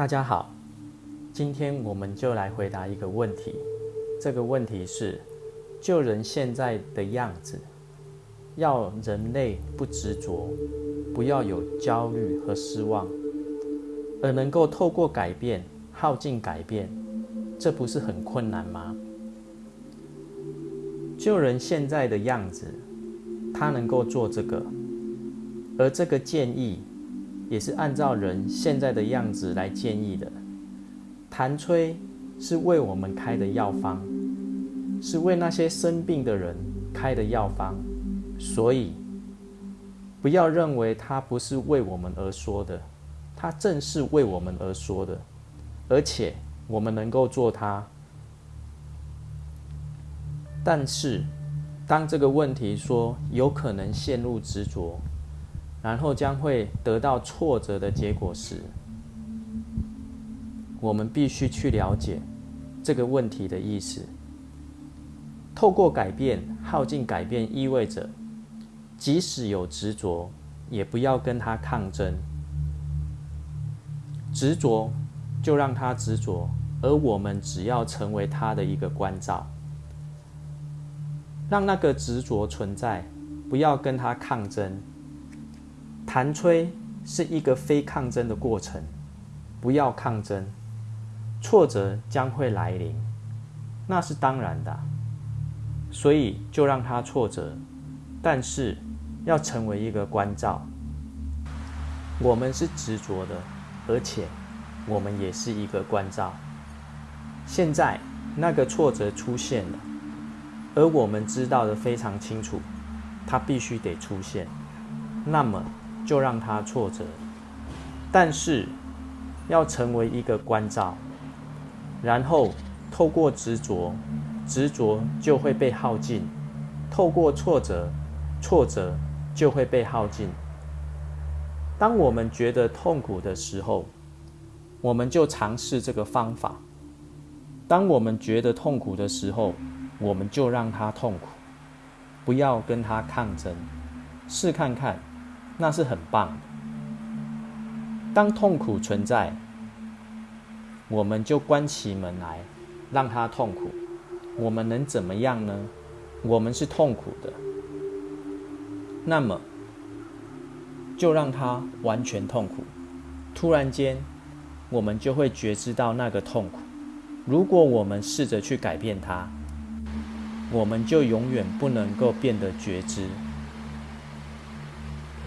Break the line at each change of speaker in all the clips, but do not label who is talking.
大家好，今天我们就来回答一个问题。这个问题是：救人现在的样子，要人类不执着，不要有焦虑和失望，而能够透过改变耗尽改变，这不是很困难吗？救人现在的样子，他能够做这个，而这个建议。也是按照人现在的样子来建议的。痰吹是为我们开的药方，是为那些生病的人开的药方，所以不要认为它不是为我们而说的，它正是为我们而说的，而且我们能够做它。但是，当这个问题说有可能陷入执着。然后将会得到挫折的结果时，我们必须去了解这个问题的意思。透过改变耗尽改变，意味着即使有执着，也不要跟他抗争。执着就让他执着，而我们只要成为他的一个关照，让那个执着存在，不要跟他抗争。弹吹是一个非抗争的过程，不要抗争，挫折将会来临，那是当然的，所以就让它挫折，但是要成为一个关照。我们是执着的，而且我们也是一个关照。现在那个挫折出现了，而我们知道的非常清楚，它必须得出现，那么。就让他挫折，但是要成为一个关照，然后透过执着，执着就会被耗尽；透过挫折，挫折就会被耗尽。当我们觉得痛苦的时候，我们就尝试这个方法；当我们觉得痛苦的时候，我们就让它痛苦，不要跟他抗争，试看看。那是很棒。当痛苦存在，我们就关起门来，让它痛苦。我们能怎么样呢？我们是痛苦的，那么就让它完全痛苦。突然间，我们就会觉知到那个痛苦。如果我们试着去改变它，我们就永远不能够变得觉知。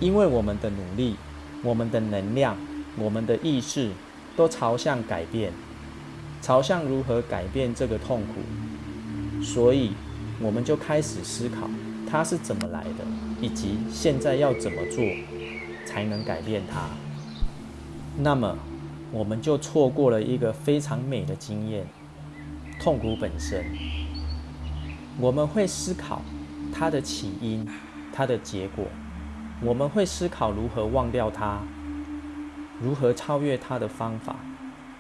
因为我们的努力、我们的能量、我们的意识，都朝向改变，朝向如何改变这个痛苦，所以我们就开始思考它是怎么来的，以及现在要怎么做才能改变它。那么，我们就错过了一个非常美的经验——痛苦本身。我们会思考它的起因、它的结果。我们会思考如何忘掉它，如何超越它的方法，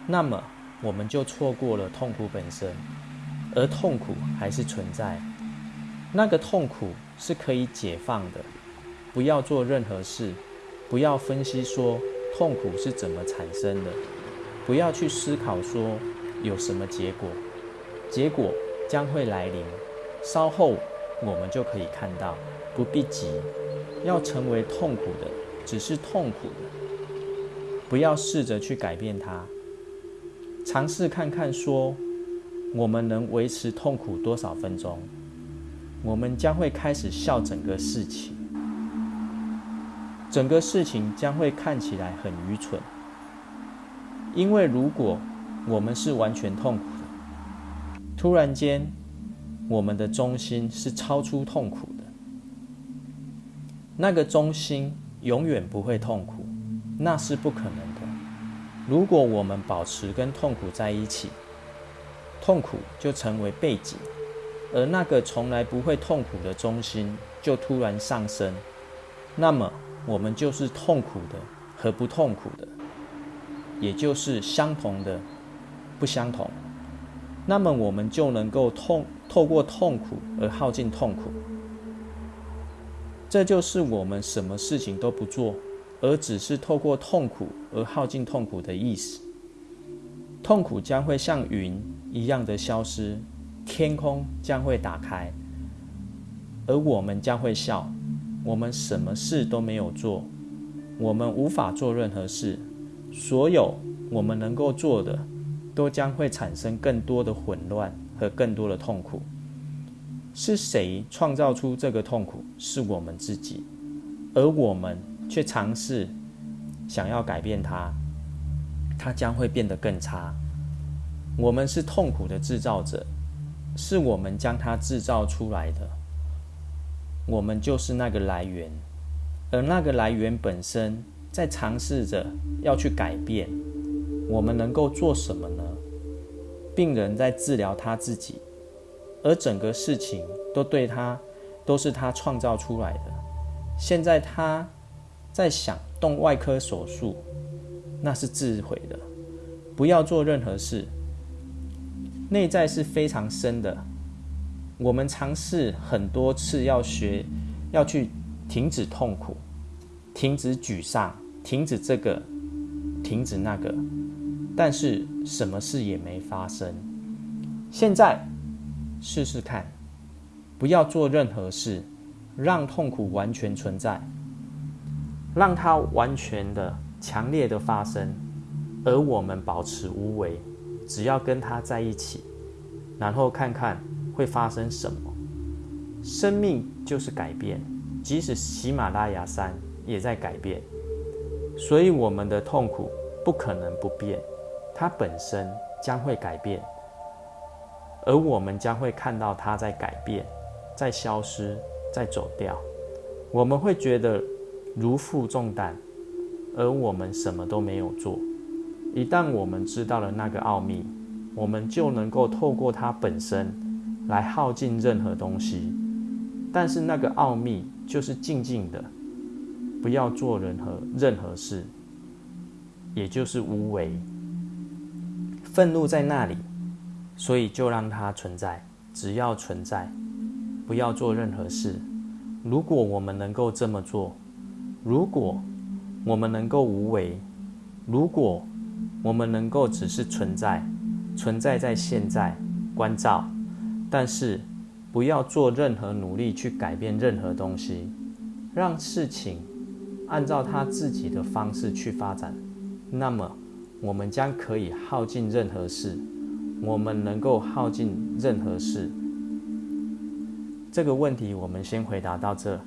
那么我们就错过了痛苦本身，而痛苦还是存在。那个痛苦是可以解放的。不要做任何事，不要分析说痛苦是怎么产生的，不要去思考说有什么结果，结果将会来临，稍后我们就可以看到，不必急。要成为痛苦的，只是痛苦的，不要试着去改变它。尝试看看，说我们能维持痛苦多少分钟？我们将会开始笑整个事情，整个事情将会看起来很愚蠢。因为如果我们是完全痛苦的，突然间，我们的中心是超出痛苦的。那个中心永远不会痛苦，那是不可能的。如果我们保持跟痛苦在一起，痛苦就成为背景，而那个从来不会痛苦的中心就突然上升，那么我们就是痛苦的和不痛苦的，也就是相同的不相同。那么我们就能够痛透过痛苦而耗尽痛苦。这就是我们什么事情都不做，而只是透过痛苦而耗尽痛苦的意思。痛苦将会像云一样的消失，天空将会打开，而我们将会笑。我们什么事都没有做，我们无法做任何事，所有我们能够做的，都将会产生更多的混乱和更多的痛苦。是谁创造出这个痛苦？是我们自己，而我们却尝试想要改变它，它将会变得更差。我们是痛苦的制造者，是我们将它制造出来的。我们就是那个来源，而那个来源本身在尝试着要去改变。我们能够做什么呢？病人在治疗他自己，而整个事情都对他都是他创造出来的。现在他在想动外科手术，那是自毁的。不要做任何事。内在是非常深的。我们尝试很多次要学，要去停止痛苦，停止沮丧，停止这个，停止那个，但是什么事也没发生。现在试试看，不要做任何事，让痛苦完全存在，让它完全的、强烈的发生，而我们保持无为，只要跟他在一起，然后看看。会发生什么？生命就是改变，即使喜马拉雅山也在改变，所以我们的痛苦不可能不变，它本身将会改变，而我们将会看到它在改变，在消失，在走掉。我们会觉得如负重担，而我们什么都没有做。一旦我们知道了那个奥秘，我们就能够透过它本身。来耗尽任何东西，但是那个奥秘就是静静的，不要做任何任何事，也就是无为。愤怒在那里，所以就让它存在，只要存在，不要做任何事。如果我们能够这么做，如果我们能够无为，如果我们能够只是存在，存在在现在，关照。但是，不要做任何努力去改变任何东西，让事情按照他自己的方式去发展。那么，我们将可以耗尽任何事。我们能够耗尽任何事。这个问题，我们先回答到这。